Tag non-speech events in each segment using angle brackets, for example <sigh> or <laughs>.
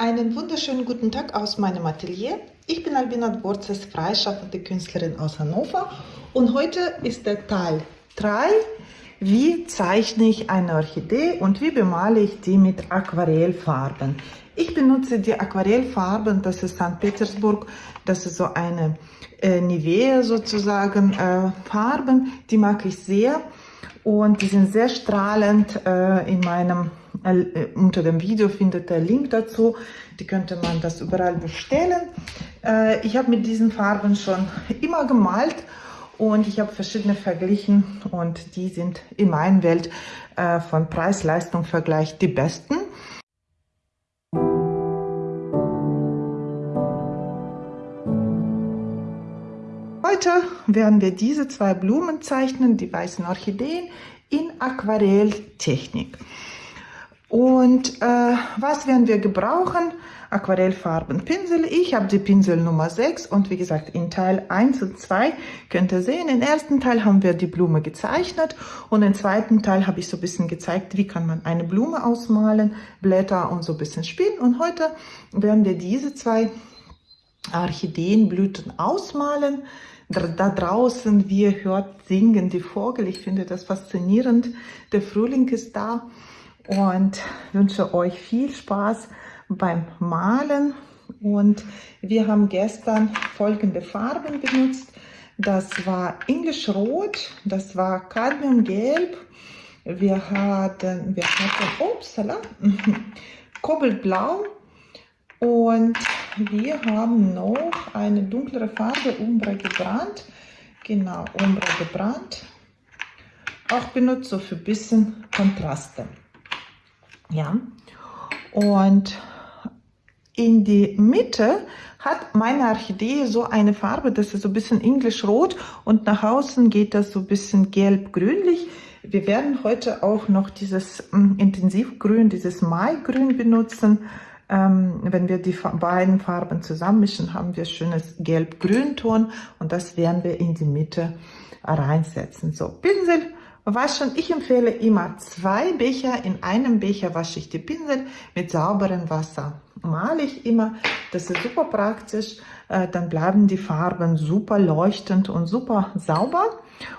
Einen wunderschönen guten Tag aus meinem Atelier. Ich bin Albina Dvorzes, freischaffende Künstlerin aus Hannover und heute ist der Teil 3. Wie zeichne ich eine Orchidee und wie bemale ich die mit Aquarellfarben? Ich benutze die Aquarellfarben, das ist St. Petersburg, das ist so eine äh, Nivea sozusagen äh, Farben, die mag ich sehr und die sind sehr strahlend äh, in meinem unter dem Video findet der Link dazu. Die könnte man das überall bestellen. Äh, ich habe mit diesen Farben schon immer gemalt und ich habe verschiedene verglichen und die sind in meiner Welt äh, von Preis-Leistung-Vergleich die besten. Heute werden wir diese zwei Blumen zeichnen, die weißen Orchideen, in Aquarelltechnik. Und äh, was werden wir gebrauchen? Aquarellfarben, Pinsel. Ich habe die Pinsel Nummer 6 und wie gesagt in Teil 1 und 2 könnt ihr sehen, im ersten Teil haben wir die Blume gezeichnet und im zweiten Teil habe ich so ein bisschen gezeigt, wie kann man eine Blume ausmalen, Blätter und so ein bisschen spielen. Und heute werden wir diese zwei Orchideenblüten ausmalen. Da draußen, wie ihr hört, singen die Vogel. Ich finde das faszinierend. Der Frühling ist da und wünsche euch viel Spaß beim Malen. Und wir haben gestern folgende Farben benutzt. Das war Englisch Rot, das war Cadmiumgelb, wir hatten, wir hatten Upsala, <laughs> Kobaltblau und wir haben noch eine dunklere Farbe, Umbra gebrannt. Genau, Umbra gebrannt. Auch benutzt so für ein bisschen Kontraste. Ja, und in die Mitte hat meine Orchidee so eine Farbe, das ist so ein bisschen englisch-rot und nach außen geht das so ein bisschen gelb-grünlich. Wir werden heute auch noch dieses ähm, Intensivgrün, dieses Maigrün benutzen. Ähm, wenn wir die beiden Farben zusammenmischen, haben wir schönes gelb-grün-Ton und das werden wir in die Mitte reinsetzen. So, Pinsel waschen. Ich empfehle immer zwei Becher. In einem Becher wasche ich die Pinsel mit sauberem Wasser. Male ich immer. Das ist super praktisch. Äh, dann bleiben die Farben super leuchtend und super sauber.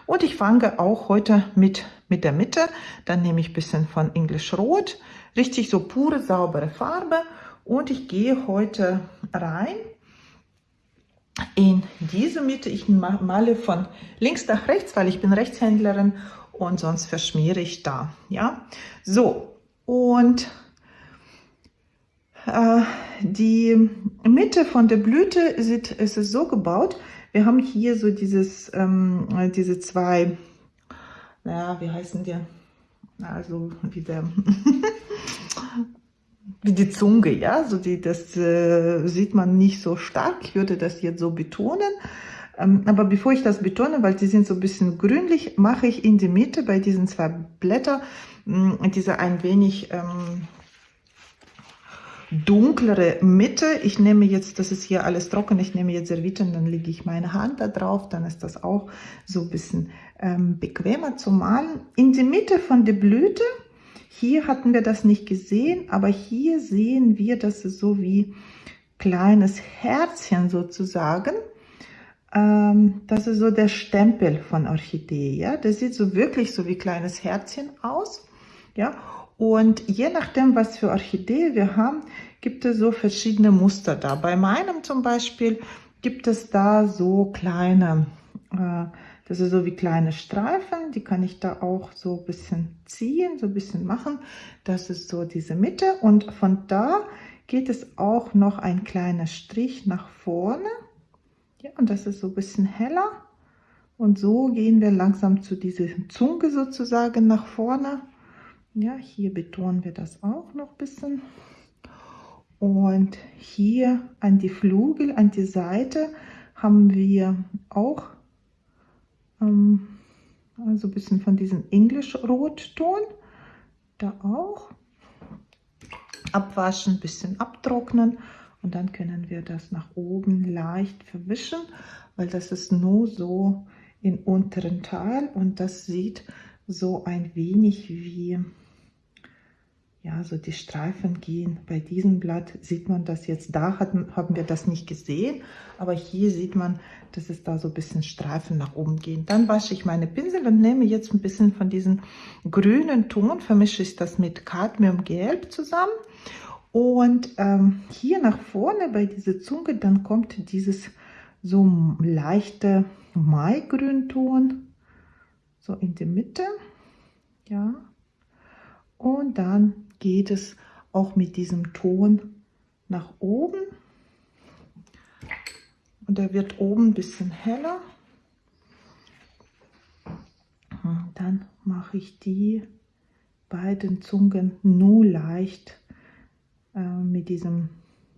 Und ich fange auch heute mit, mit der Mitte. Dann nehme ich ein bisschen von English Rot. Richtig so pure, saubere Farbe. Und ich gehe heute rein in diese Mitte. Ich male von links nach rechts, weil ich bin Rechtshändlerin und sonst verschmiere ich da. Ja, so und äh, die Mitte von der Blüte sieht, ist es so gebaut. Wir haben hier so dieses, ähm, diese zwei, naja, wie heißen die? Also wie der, <laughs> wie die Zunge, ja, so die, das äh, sieht man nicht so stark. Ich würde das jetzt so betonen. Ähm, aber bevor ich das betone, weil die sind so ein bisschen grünlich, mache ich in die Mitte bei diesen zwei Blättern mm, diese ein wenig ähm, dunklere Mitte. Ich nehme jetzt, das ist hier alles trocken, ich nehme jetzt Servietten, dann lege ich meine Hand da drauf, dann ist das auch so ein bisschen ähm, bequemer zu malen. In die Mitte von der Blüte, hier hatten wir das nicht gesehen, aber hier sehen wir, dass es so wie kleines Herzchen sozusagen ähm, das ist so der Stempel von Orchidee, ja. Das sieht so wirklich so wie kleines Herzchen aus, ja. Und je nachdem, was für Orchidee wir haben, gibt es so verschiedene Muster da. Bei meinem zum Beispiel gibt es da so kleine, äh, das ist so wie kleine Streifen, die kann ich da auch so ein bisschen ziehen, so ein bisschen machen. Das ist so diese Mitte und von da geht es auch noch ein kleiner Strich nach vorne ja, und das ist so ein bisschen heller. Und so gehen wir langsam zu dieser Zunge sozusagen nach vorne. Ja, hier betonen wir das auch noch ein bisschen. Und hier an die Flügel, an die Seite haben wir auch ähm, also ein bisschen von diesem Englisch-Rotton. Da auch. Abwaschen, ein bisschen abtrocknen und dann können wir das nach oben leicht verwischen, weil das ist nur so im unteren Teil und das sieht so ein wenig wie ja, so die Streifen gehen. Bei diesem Blatt sieht man das jetzt, da hatten, haben wir das nicht gesehen, aber hier sieht man, dass es da so ein bisschen Streifen nach oben gehen. Dann wasche ich meine Pinsel und nehme jetzt ein bisschen von diesem grünen Ton, vermische ich das mit Cadmiumgelb zusammen. Und ähm, hier nach vorne bei dieser Zunge, dann kommt dieses so leichte Maigrünton, so in die Mitte, ja. Und dann geht es auch mit diesem Ton nach oben. Und er wird oben ein bisschen heller. Und dann mache ich die beiden Zungen nur leicht äh, mit diesem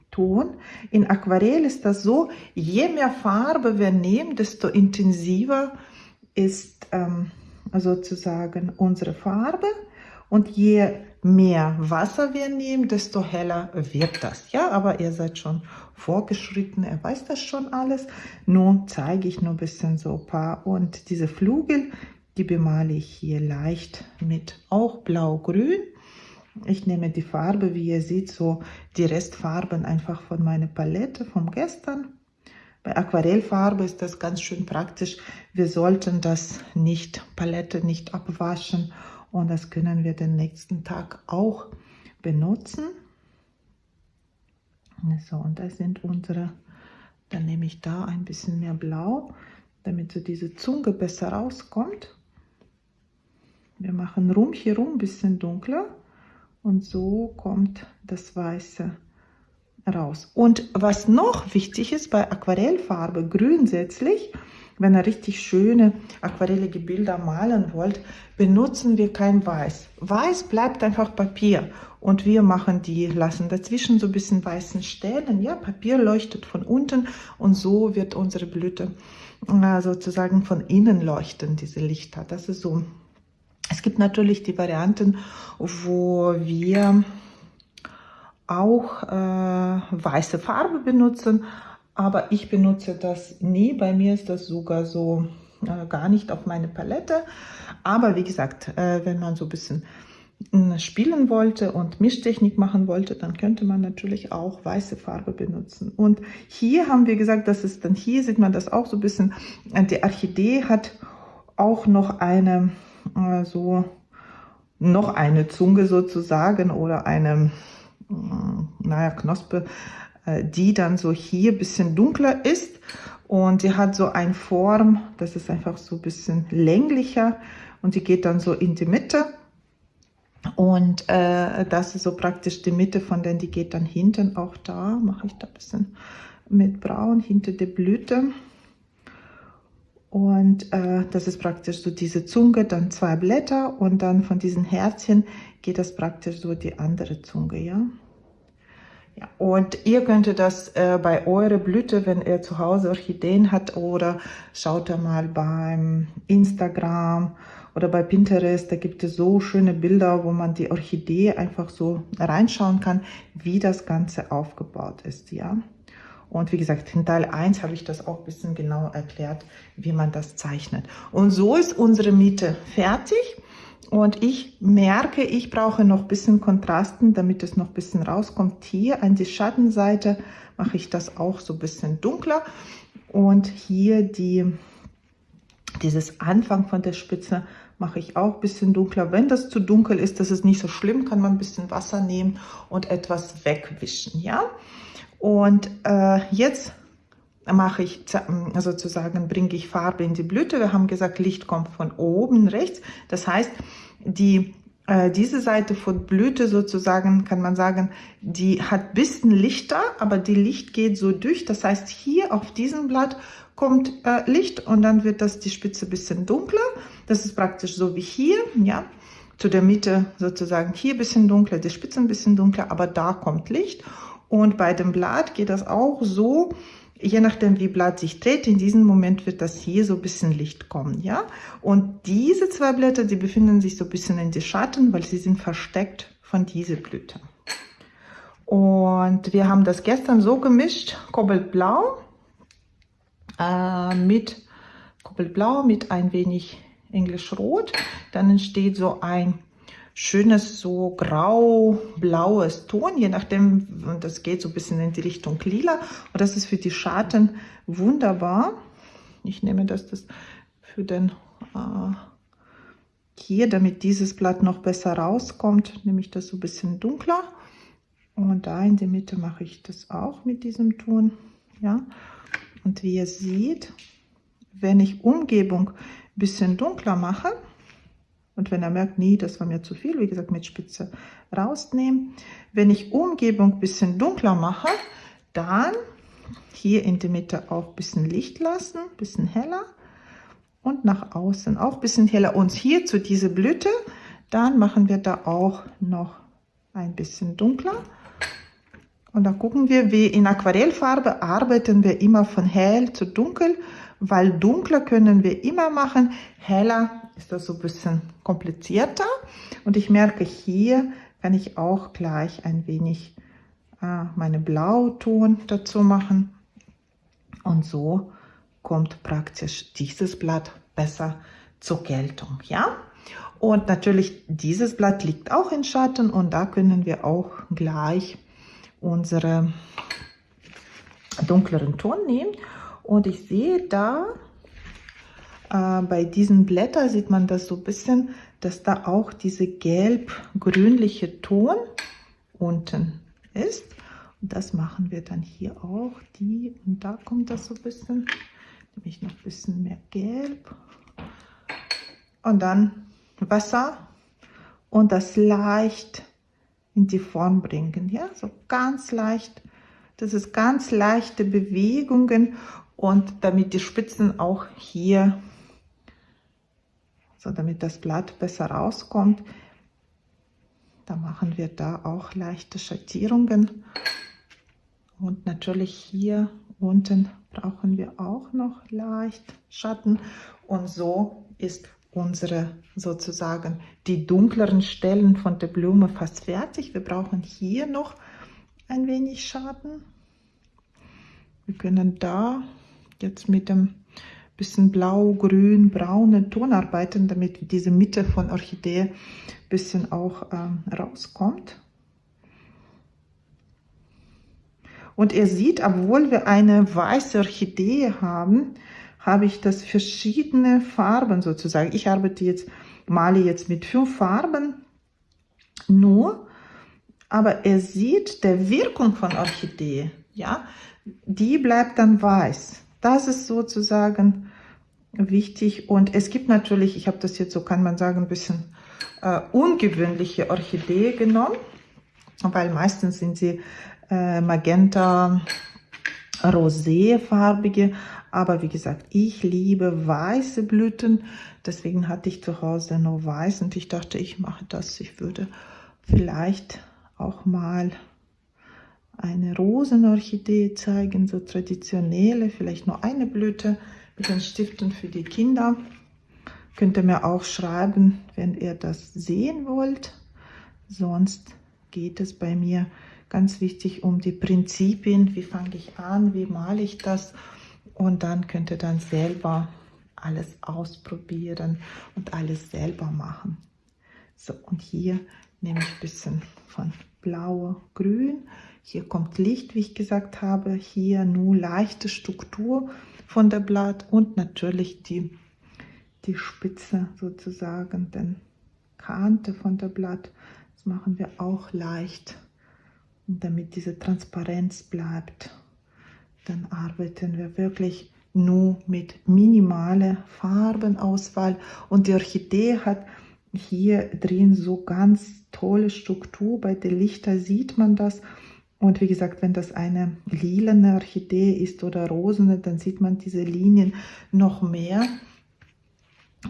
Ton. In Aquarell ist das so, je mehr Farbe wir nehmen, desto intensiver ist ähm, sozusagen unsere Farbe. Und je mehr Wasser wir nehmen, desto heller wird das. Ja, aber ihr seid schon vorgeschritten, er weiß das schon alles. Nun zeige ich nur ein bisschen so ein paar. Und diese Flügel, die bemale ich hier leicht mit auch blau-grün. Ich nehme die Farbe, wie ihr seht, so die Restfarben einfach von meiner Palette vom gestern. Bei Aquarellfarbe ist das ganz schön praktisch. Wir sollten das nicht, Palette nicht abwaschen und das können wir den nächsten Tag auch benutzen. So, und das sind unsere, dann nehme ich da ein bisschen mehr Blau, damit so diese Zunge besser rauskommt. Wir machen rum hier rum ein bisschen dunkler und so kommt das Weiße raus. Und was noch wichtig ist bei Aquarellfarbe grundsätzlich, wenn ihr richtig schöne aquarellige Bilder malen wollt, benutzen wir kein Weiß. Weiß bleibt einfach Papier und wir machen die, lassen dazwischen so ein bisschen weißen Stellen. Ja, Papier leuchtet von unten und so wird unsere Blüte äh, sozusagen von innen leuchten, diese Lichter. Das ist so. Es gibt natürlich die Varianten, wo wir auch äh, weiße Farbe benutzen, aber ich benutze das nie. Bei mir ist das sogar so äh, gar nicht auf meine Palette. Aber wie gesagt, äh, wenn man so ein bisschen äh, spielen wollte und Mischtechnik machen wollte, dann könnte man natürlich auch weiße Farbe benutzen. Und hier haben wir gesagt, dass es dann hier sieht man das auch so ein bisschen, äh, die Orchidee hat auch noch eine äh, so noch eine Zunge sozusagen oder eine äh, naja Knospe die dann so hier bisschen dunkler ist. Und die hat so eine Form, das ist einfach so ein bisschen länglicher. Und die geht dann so in die Mitte. Und äh, das ist so praktisch die Mitte von denen, die geht dann hinten auch da, mache ich da ein bisschen mit braun hinter der Blüte. Und äh, das ist praktisch so diese Zunge, dann zwei Blätter. Und dann von diesen Herzchen geht das praktisch so die andere Zunge, ja. Ja, und ihr könntet das äh, bei eurer Blüte, wenn ihr zu Hause Orchideen hat oder schaut da mal beim Instagram oder bei Pinterest, da gibt es so schöne Bilder, wo man die Orchidee einfach so reinschauen kann, wie das Ganze aufgebaut ist, ja. Und wie gesagt, in Teil 1 habe ich das auch ein bisschen genau erklärt, wie man das zeichnet. Und so ist unsere Miete fertig. Und ich merke, ich brauche noch ein bisschen Kontrasten, damit es noch ein bisschen rauskommt. Hier an die Schattenseite mache ich das auch so ein bisschen dunkler. Und hier die, dieses Anfang von der Spitze mache ich auch ein bisschen dunkler. Wenn das zu dunkel ist, das ist nicht so schlimm, kann man ein bisschen Wasser nehmen und etwas wegwischen. Ja? Und äh, jetzt mache ich sozusagen, bringe ich Farbe in die Blüte. Wir haben gesagt, Licht kommt von oben rechts. Das heißt, die, äh, diese Seite von Blüte sozusagen, kann man sagen, die hat bisschen Lichter, aber die Licht geht so durch. Das heißt, hier auf diesem Blatt kommt äh, Licht und dann wird das die Spitze bisschen dunkler. Das ist praktisch so wie hier, ja. Zu der Mitte sozusagen hier bisschen dunkler, die Spitze ein bisschen dunkler, aber da kommt Licht. Und bei dem Blatt geht das auch so, je nachdem wie Blatt sich dreht, in diesem Moment wird das hier so ein bisschen Licht kommen, ja. Und diese zwei Blätter, die befinden sich so ein bisschen in die Schatten, weil sie sind versteckt von dieser Blüte. Und wir haben das gestern so gemischt, Kobaltblau äh, mit Kobaltblau mit ein wenig Englisch Rot. Dann entsteht so ein schönes so grau-blaues Ton, je nachdem, und das geht so ein bisschen in die Richtung lila. Und das ist für die Schatten wunderbar. Ich nehme das, das für den äh, hier, damit dieses Blatt noch besser rauskommt, nehme ich das so ein bisschen dunkler. Und da in der Mitte mache ich das auch mit diesem Ton. Ja. Und wie ihr seht, wenn ich Umgebung ein bisschen dunkler mache, und wenn er merkt, nee, das war mir zu viel, wie gesagt, mit Spitze rausnehmen. Wenn ich Umgebung ein bisschen dunkler mache, dann hier in der Mitte auch ein bisschen Licht lassen, ein bisschen heller und nach außen auch ein bisschen heller. Und hier zu dieser Blüte, dann machen wir da auch noch ein bisschen dunkler. Und dann gucken wir, wie in Aquarellfarbe arbeiten wir immer von hell zu dunkel, weil dunkler können wir immer machen, heller ist das so ein bisschen komplizierter. Und ich merke, hier kann ich auch gleich ein wenig äh, meine Blauton dazu machen. Und so kommt praktisch dieses Blatt besser zur Geltung. Ja? Und natürlich, dieses Blatt liegt auch in Schatten und da können wir auch gleich unsere dunkleren Ton nehmen. Und ich sehe da, äh, bei diesen Blättern sieht man das so ein bisschen, dass da auch diese gelb-grünliche Ton unten ist. Und das machen wir dann hier auch. Die, und da kommt das so ein bisschen, nämlich noch ein bisschen mehr gelb. Und dann Wasser und das leicht in die Form bringen. Ja, so ganz leicht. Das ist ganz leichte Bewegungen und damit die Spitzen auch hier so damit das Blatt besser rauskommt. Da machen wir da auch leichte Schattierungen. Und natürlich hier unten brauchen wir auch noch leicht Schatten. Und so ist unsere sozusagen die dunkleren Stellen von der Blume fast fertig. Wir brauchen hier noch ein wenig Schatten. Wir können da jetzt mit dem bisschen blau, grün, braune Ton arbeiten, damit diese Mitte von Orchidee bisschen auch ähm, rauskommt. Und ihr seht, obwohl wir eine weiße Orchidee haben, habe ich das verschiedene Farben sozusagen. Ich arbeite jetzt, male jetzt mit fünf Farben nur, aber ihr seht, der Wirkung von Orchidee, ja, die bleibt dann weiß. Das ist sozusagen wichtig. Und es gibt natürlich, ich habe das jetzt so, kann man sagen, ein bisschen äh, ungewöhnliche Orchidee genommen, weil meistens sind sie äh, magenta, roséfarbige. Aber wie gesagt, ich liebe weiße Blüten. Deswegen hatte ich zu Hause nur weiß und ich dachte, ich mache das. Ich würde vielleicht auch mal eine Rosenorchidee zeigen, so traditionelle, vielleicht nur eine Blüte mit den Stiften für die Kinder. Könnt ihr mir auch schreiben, wenn ihr das sehen wollt. Sonst geht es bei mir ganz wichtig um die Prinzipien. Wie fange ich an, wie male ich das? Und dann könnt ihr dann selber alles ausprobieren und alles selber machen. So, und hier nehme ich ein bisschen von blau, grün hier kommt Licht, wie ich gesagt habe. Hier nur leichte Struktur von der Blatt und natürlich die, die Spitze sozusagen, den Kante von der Blatt. Das machen wir auch leicht. Damit diese Transparenz bleibt, dann arbeiten wir wirklich nur mit minimaler Farbenauswahl. Und die Orchidee hat hier drin so ganz tolle Struktur. Bei den Lichter sieht man das. Und wie gesagt, wenn das eine lilane Orchidee ist oder rosene, dann sieht man diese Linien noch mehr.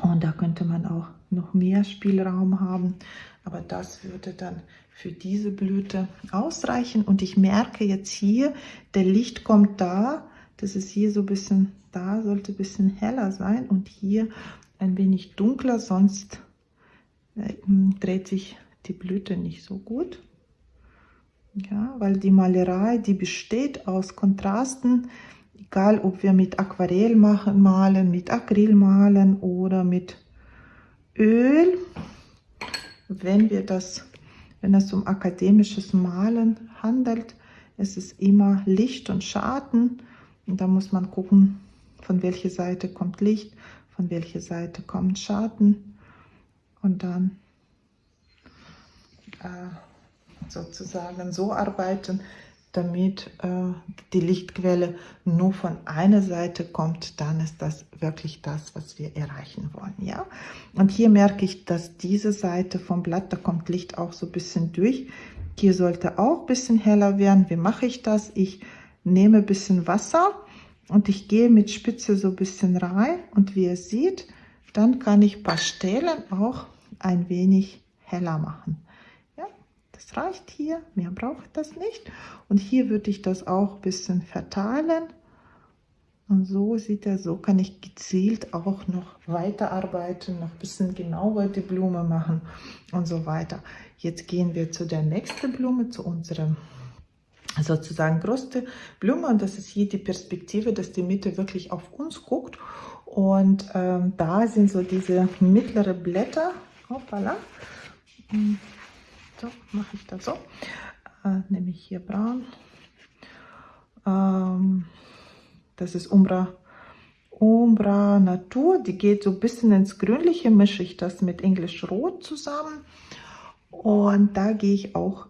Und da könnte man auch noch mehr Spielraum haben. Aber das würde dann für diese Blüte ausreichen. Und ich merke jetzt hier, der Licht kommt da. Das ist hier so ein bisschen, da sollte ein bisschen heller sein. Und hier ein wenig dunkler, sonst äh, dreht sich die Blüte nicht so gut. Ja, weil die Malerei, die besteht aus Kontrasten, egal ob wir mit Aquarell machen, malen, mit Acryl malen oder mit Öl. wenn wir das, wenn es um akademisches Malen handelt, ist es immer Licht und Schatten. Und da muss man gucken, von welcher Seite kommt Licht, von welcher Seite kommt Schatten. Und dann äh, sozusagen so arbeiten, damit äh, die Lichtquelle nur von einer Seite kommt, dann ist das wirklich das, was wir erreichen wollen. Ja? Und hier merke ich, dass diese Seite vom Blatt, da kommt Licht auch so ein bisschen durch. Hier sollte auch ein bisschen heller werden. Wie mache ich das? Ich nehme ein bisschen Wasser und ich gehe mit Spitze so ein bisschen rein. Und wie ihr seht, dann kann ich ein paar Stellen auch ein wenig heller machen reicht hier, mehr braucht das nicht. Und hier würde ich das auch ein bisschen verteilen. Und so sieht er, so kann ich gezielt auch noch weiterarbeiten, noch ein bisschen genauer die Blume machen und so weiter. Jetzt gehen wir zu der nächsten Blume, zu unserem sozusagen größte Blume und das ist hier die Perspektive, dass die Mitte wirklich auf uns guckt und ähm, da sind so diese mittlere Blätter, hoppala, so mache ich das so. Äh, nehme ich hier braun. Ähm, das ist Umbra, Umbra Natur. Die geht so ein bisschen ins Grünliche, mische ich das mit Englisch Rot zusammen. Und da gehe ich auch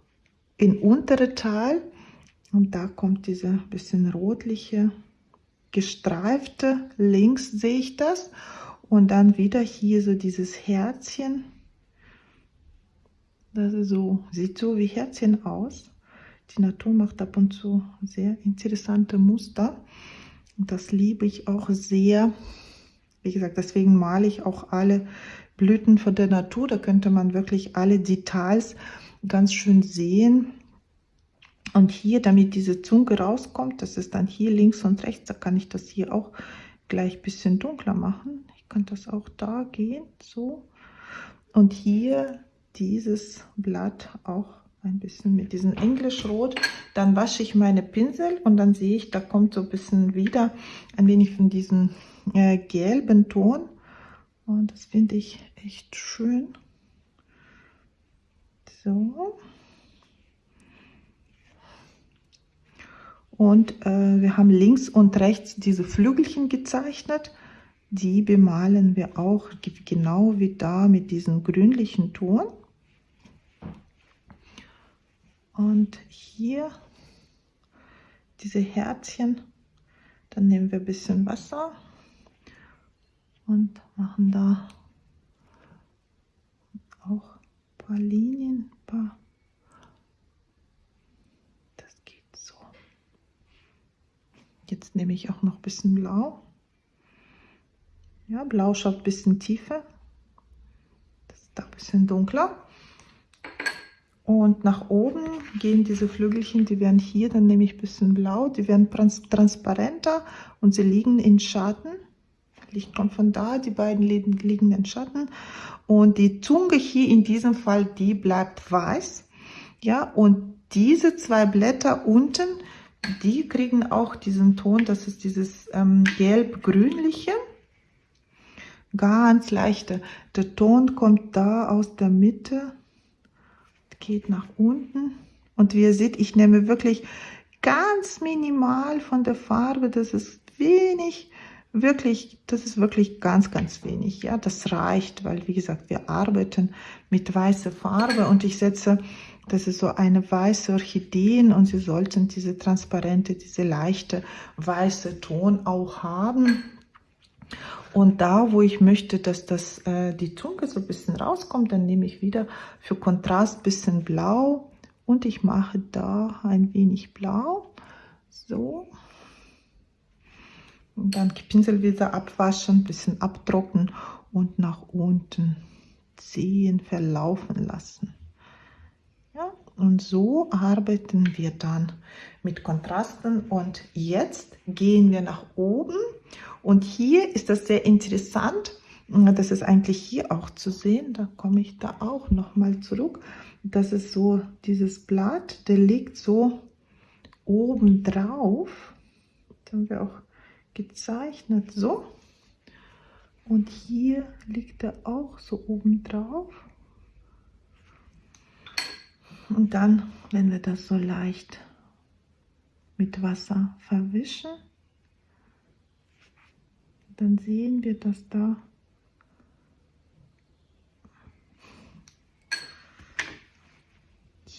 in untere Teil. Und da kommt diese bisschen rotliche, gestreifte. Links sehe ich das. Und dann wieder hier so dieses Herzchen das ist so, sieht so wie Herzchen aus. Die Natur macht ab und zu sehr interessante Muster. Das liebe ich auch sehr. Wie gesagt, deswegen male ich auch alle Blüten von der Natur. Da könnte man wirklich alle Details ganz schön sehen. Und hier, damit diese Zunge rauskommt, das ist dann hier links und rechts, da kann ich das hier auch gleich ein bisschen dunkler machen. Ich kann das auch da gehen, so. Und hier dieses Blatt auch ein bisschen mit diesem Englischrot. Dann wasche ich meine Pinsel und dann sehe ich, da kommt so ein bisschen wieder ein wenig von diesem äh, gelben Ton. Und das finde ich echt schön. So. Und äh, wir haben links und rechts diese Flügelchen gezeichnet. Die bemalen wir auch genau wie da mit diesem grünlichen Ton. Und hier diese Herzchen, dann nehmen wir ein bisschen Wasser und machen da auch ein paar Linien, ein paar das geht so. Jetzt nehme ich auch noch ein bisschen Blau. Ja, Blau schaut ein bisschen tiefer. Das ist da ein bisschen dunkler. Und nach oben gehen diese Flügelchen, die werden hier, dann nehme ich ein bisschen blau, die werden trans transparenter und sie liegen in Schatten. Licht kommt von da, die beiden liegen in Schatten. Und die Zunge hier in diesem Fall, die bleibt weiß. Ja, und diese zwei Blätter unten, die kriegen auch diesen Ton, das ist dieses ähm, gelb-grünliche. Ganz leichte. Der Ton kommt da aus der Mitte geht nach unten. Und wie ihr seht, ich nehme wirklich ganz minimal von der Farbe. Das ist wenig, wirklich, das ist wirklich ganz, ganz wenig. Ja, das reicht, weil wie gesagt, wir arbeiten mit weißer Farbe und ich setze, das ist so eine weiße Orchideen und sie sollten diese transparente, diese leichte weiße Ton auch haben. Und da, wo ich möchte, dass das, äh, die Zunge so ein bisschen rauskommt, dann nehme ich wieder für Kontrast ein bisschen blau und ich mache da ein wenig blau. So. Und dann die Pinsel wieder abwaschen, ein bisschen abtrocknen und nach unten ziehen, verlaufen lassen. Und so arbeiten wir dann mit Kontrasten. Und jetzt gehen wir nach oben und hier ist das sehr interessant. Das ist eigentlich hier auch zu sehen. Da komme ich da auch noch mal zurück. Das ist so dieses Blatt, der liegt so oben drauf. Das haben wir auch gezeichnet so. Und hier liegt er auch so oben drauf. Und dann, wenn wir das so leicht mit Wasser verwischen, dann sehen wir, dass da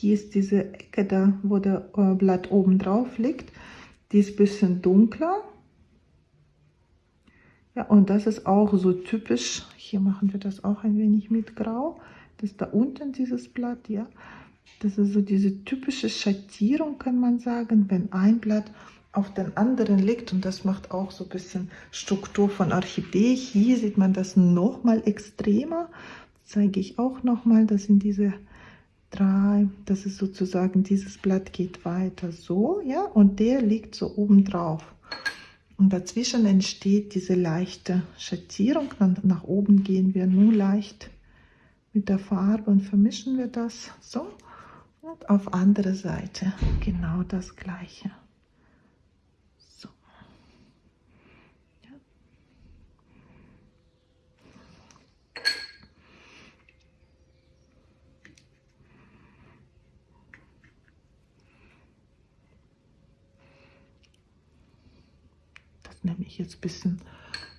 hier ist diese Ecke da, wo der äh, Blatt oben drauf liegt, die ist ein bisschen dunkler. Ja, und das ist auch so typisch, hier machen wir das auch ein wenig mit Grau, das ist da unten dieses Blatt, ja. Das ist so diese typische Schattierung, kann man sagen, wenn ein Blatt auf den anderen liegt und das macht auch so ein bisschen Struktur von Orchidee. Hier sieht man das noch mal extremer. Das zeige ich auch noch mal. Das sind diese drei. Das ist sozusagen dieses Blatt geht weiter so, ja, und der liegt so oben drauf. Und dazwischen entsteht diese leichte Schattierung. Dann nach oben gehen wir nur leicht mit der Farbe und vermischen wir das so. Auf andere Seite genau das gleiche. nehme ich jetzt ein bisschen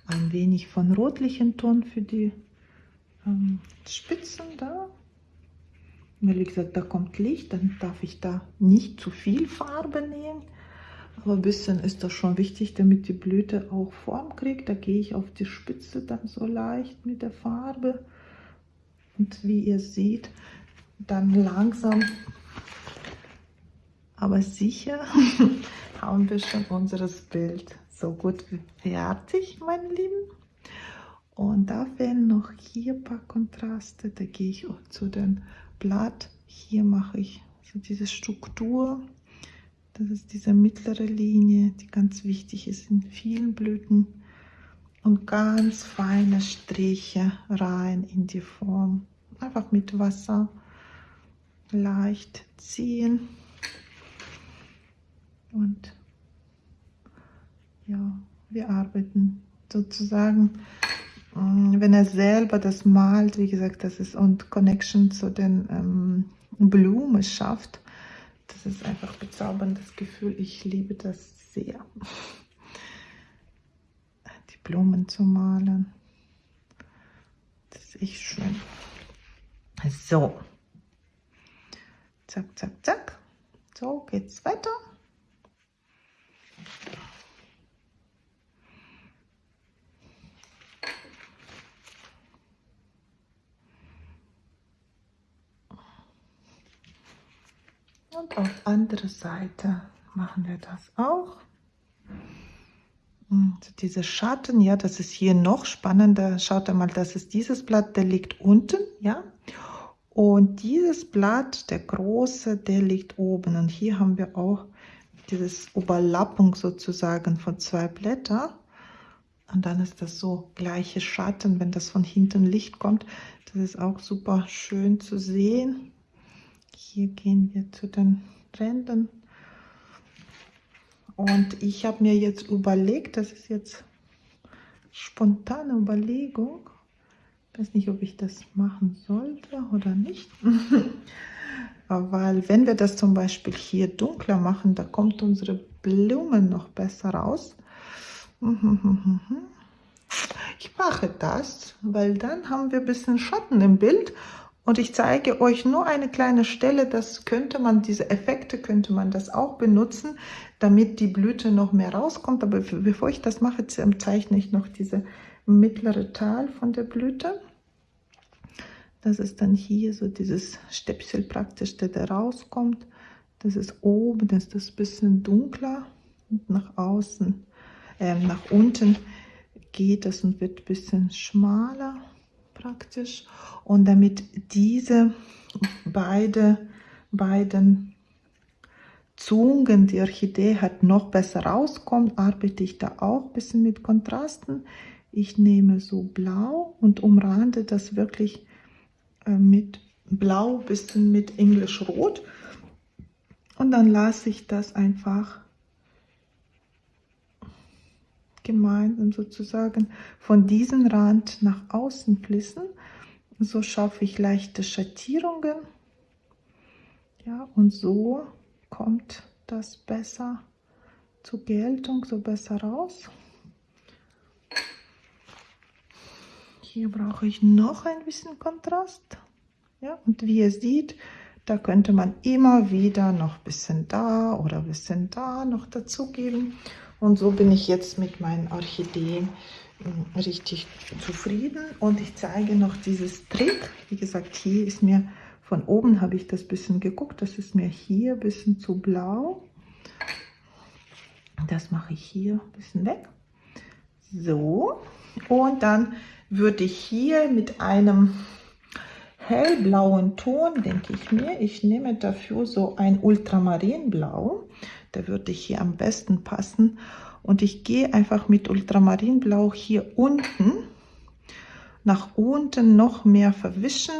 ein wenig von rotlichen Ton für die ähm, Spitzen da. Wie gesagt, da kommt Licht, dann darf ich da nicht zu viel Farbe nehmen. Aber ein bisschen ist das schon wichtig, damit die Blüte auch Form kriegt. Da gehe ich auf die Spitze dann so leicht mit der Farbe. Und wie ihr seht, dann langsam, aber sicher <laughs> haben wir schon unseres Bild so gut fertig, meine Lieben. Und da fehlen noch hier ein paar Kontraste. Da gehe ich auch zu dem Blatt. Hier mache ich so diese Struktur. Das ist diese mittlere Linie, die ganz wichtig ist in vielen Blüten. Und ganz feine Striche rein in die Form. Einfach mit Wasser leicht ziehen. Und ja, wir arbeiten sozusagen, wenn er selber das malt, wie gesagt, das ist und Connection zu den ähm, Blumen schafft, das ist einfach bezauberndes Gefühl. Ich liebe das sehr, <laughs> die Blumen zu malen. Das ist echt schön. So, zack, zack, zack. So geht's weiter. Und auf andere Seite machen wir das auch. Und diese Schatten, ja, das ist hier noch spannender. Schaut einmal, das ist dieses Blatt, der liegt unten, ja. Und dieses Blatt, der große, der liegt oben. Und hier haben wir auch dieses Überlappung sozusagen von zwei Blättern. Und dann ist das so gleiche Schatten, wenn das von hinten Licht kommt. Das ist auch super schön zu sehen. Hier gehen wir zu den Rändern. Und ich habe mir jetzt überlegt, das ist jetzt spontane Überlegung. Ich weiß nicht, ob ich das machen sollte oder nicht. <laughs> Weil wenn wir das zum Beispiel hier dunkler machen, da kommt unsere Blumen noch besser raus. <laughs> Ich mache das, weil dann haben wir ein bisschen Schatten im Bild und ich zeige euch nur eine kleine Stelle, das könnte man, diese Effekte könnte man das auch benutzen, damit die Blüte noch mehr rauskommt. Aber bevor ich das mache, zeichne ich noch diese mittlere Teil von der Blüte. Das ist dann hier so dieses Stäpsel praktisch, der da rauskommt. Das ist oben, das ist das bisschen dunkler und nach außen, äh, nach unten geht das und wird ein bisschen schmaler praktisch. Und damit diese beide, beiden Zungen, die Orchidee hat, noch besser rauskommt, arbeite ich da auch ein bisschen mit Kontrasten. Ich nehme so blau und umrande das wirklich äh, mit blau, bisschen mit Englisch rot. Und dann lasse ich das einfach gemeinsam sozusagen von diesem Rand nach außen fließen. So schaffe ich leichte Schattierungen. Ja, und so kommt das besser zur Geltung, so besser raus. Hier brauche ich noch ein bisschen Kontrast. Ja, und wie ihr seht, da könnte man immer wieder noch ein bisschen da oder ein bisschen da noch dazugeben. Und so bin ich jetzt mit meinen Orchideen hm, richtig zufrieden. Und ich zeige noch dieses Trick. Wie gesagt, hier ist mir von oben habe ich das bisschen geguckt. Das ist mir hier ein bisschen zu blau. Das mache ich hier ein bisschen weg. So, und dann würde ich hier mit einem hellblauen Ton, denke ich mir, ich nehme dafür so ein Ultramarinblau, der würde hier am besten passen. Und ich gehe einfach mit Ultramarinblau hier unten, nach unten noch mehr verwischen.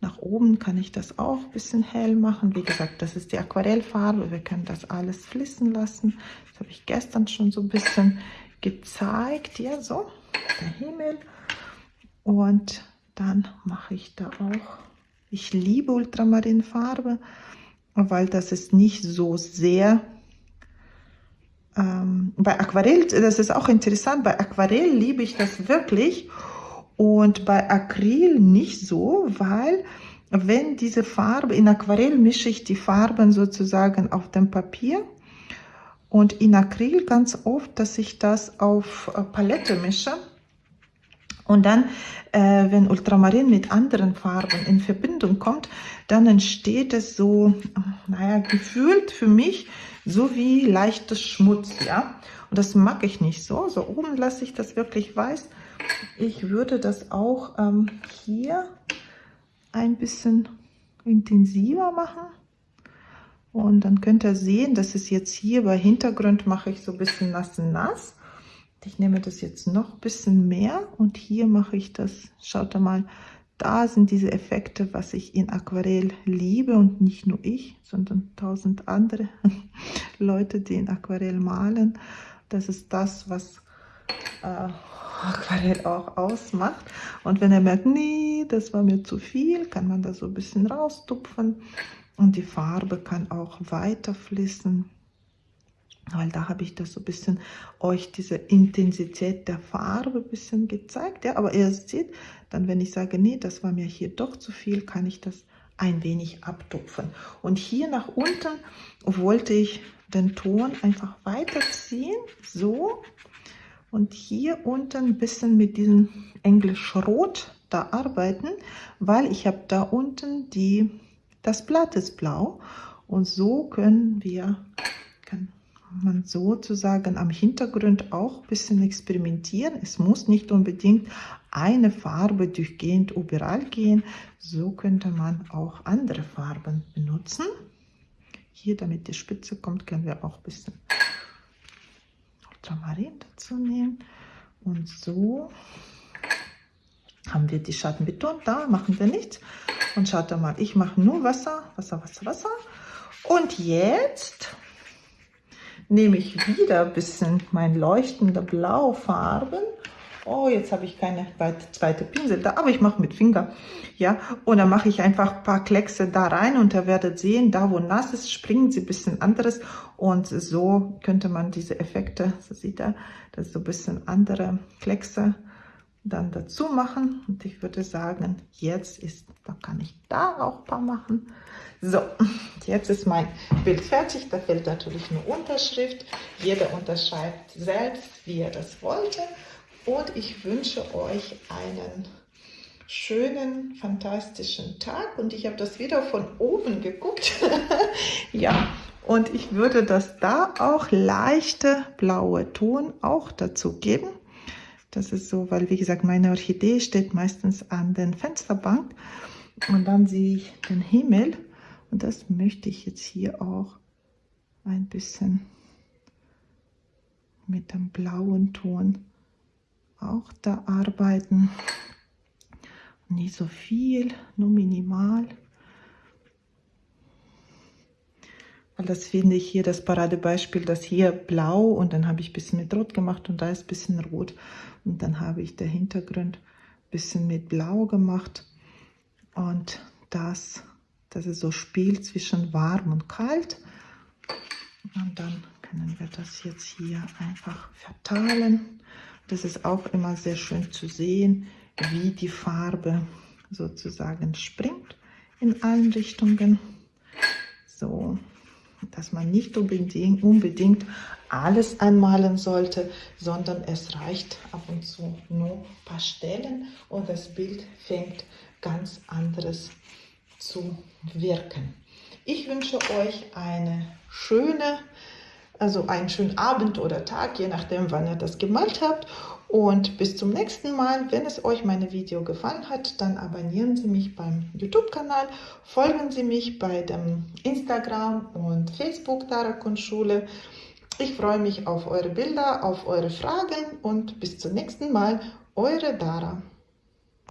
Nach oben kann ich das auch ein bisschen hell machen. Wie gesagt, das ist die Aquarellfarbe. Wir können das alles fließen lassen. Das habe ich gestern schon so ein bisschen gezeigt. Ja, so, der Himmel. Und dann mache ich da auch, ich liebe Ultramarinfarbe, weil das ist nicht so sehr, ähm, bei Aquarell, das ist auch interessant, bei Aquarell liebe ich das wirklich und bei Acryl nicht so, weil wenn diese Farbe, in Aquarell mische ich die Farben sozusagen auf dem Papier und in Acryl ganz oft, dass ich das auf äh, Palette mische. Und dann, äh, wenn Ultramarin mit anderen Farben in Verbindung kommt, dann entsteht es so, naja, gefühlt für mich so wie leichtes Schmutz, ja. Und das mag ich nicht so. So oben lasse ich das wirklich weiß. Ich würde das auch ähm, hier ein bisschen intensiver machen. Und dann könnt ihr sehen, dass es jetzt hier bei Hintergrund mache ich so ein bisschen nass nass. Ich nehme das jetzt noch ein bisschen mehr und hier mache ich das, schaut mal, da sind diese Effekte, was ich in Aquarell liebe und nicht nur ich, sondern tausend andere <laughs> Leute, die in Aquarell malen. Das ist das, was äh, Aquarell auch ausmacht. Und wenn er merkt, nee, das war mir zu viel, kann man das so ein bisschen raustupfen und die Farbe kann auch weiter fließen weil da habe ich das so ein bisschen euch diese Intensität der Farbe ein bisschen gezeigt. Ja, aber ihr seht, dann wenn ich sage, nee, das war mir hier doch zu viel, kann ich das ein wenig abtupfen. Und hier nach unten wollte ich den Ton einfach weiterziehen, so. Und hier unten ein bisschen mit diesem Englisch Rot da arbeiten, weil ich habe da unten die, das Blatt ist blau. Und so können wir, man sozusagen am Hintergrund auch ein bisschen experimentieren. Es muss nicht unbedingt eine Farbe durchgehend überall gehen. So könnte man auch andere Farben benutzen. Hier, damit die Spitze kommt, können wir auch ein bisschen Ultramarin dazu nehmen. Und so haben wir die Schatten betont. Da machen wir nichts. Und schaut mal, ich mache nur Wasser, Wasser, Wasser, Wasser. Und jetzt nehme ich wieder ein bisschen mein leuchtender Blaufarben. Oh, jetzt habe ich keine zweite Pinsel da, aber ich mache mit Finger. Ja, und dann mache ich einfach ein paar Kleckse da rein und ihr werdet sehen, da wo nass ist, springen sie ein bisschen anderes. Und so könnte man diese Effekte, so sieht er, das so ein bisschen andere Kleckse dann dazu machen. Und ich würde sagen, jetzt ist, da kann ich da auch ein paar machen. So, jetzt ist mein Bild fertig. Da fehlt natürlich eine Unterschrift. Jeder unterschreibt selbst, wie er das wollte. Und ich wünsche euch einen schönen, fantastischen Tag. Und ich habe das wieder von oben geguckt. <laughs> ja, und ich würde das da auch leichte blaue Ton auch dazu geben. Das ist so, weil wie gesagt, meine Orchidee steht meistens an den Fensterbank und dann sehe ich den Himmel und das möchte ich jetzt hier auch ein bisschen mit dem blauen Ton auch da arbeiten. Nicht so viel, nur minimal. Weil das finde ich hier das Paradebeispiel, das hier blau und dann habe ich ein bisschen mit Rot gemacht und da ist ein bisschen Rot. Und dann habe ich der Hintergrund ein bisschen mit Blau gemacht und das dass es so spielt zwischen warm und kalt. Und dann können wir das jetzt hier einfach verteilen. Das ist auch immer sehr schön zu sehen, wie die Farbe sozusagen springt in allen Richtungen. So, dass man nicht unbedingt, unbedingt alles anmalen sollte, sondern es reicht ab und zu nur ein paar Stellen und das Bild fängt ganz anderes zu wirken. Ich wünsche euch eine schöne, also einen schönen Abend oder Tag, je nachdem, wann ihr das gemalt habt. Und bis zum nächsten Mal. Wenn es euch meine Video gefallen hat, dann abonnieren Sie mich beim YouTube-Kanal, folgen Sie mich bei dem Instagram und Facebook Dara Kunstschule. Ich freue mich auf eure Bilder, auf eure Fragen und bis zum nächsten Mal. Eure Dara.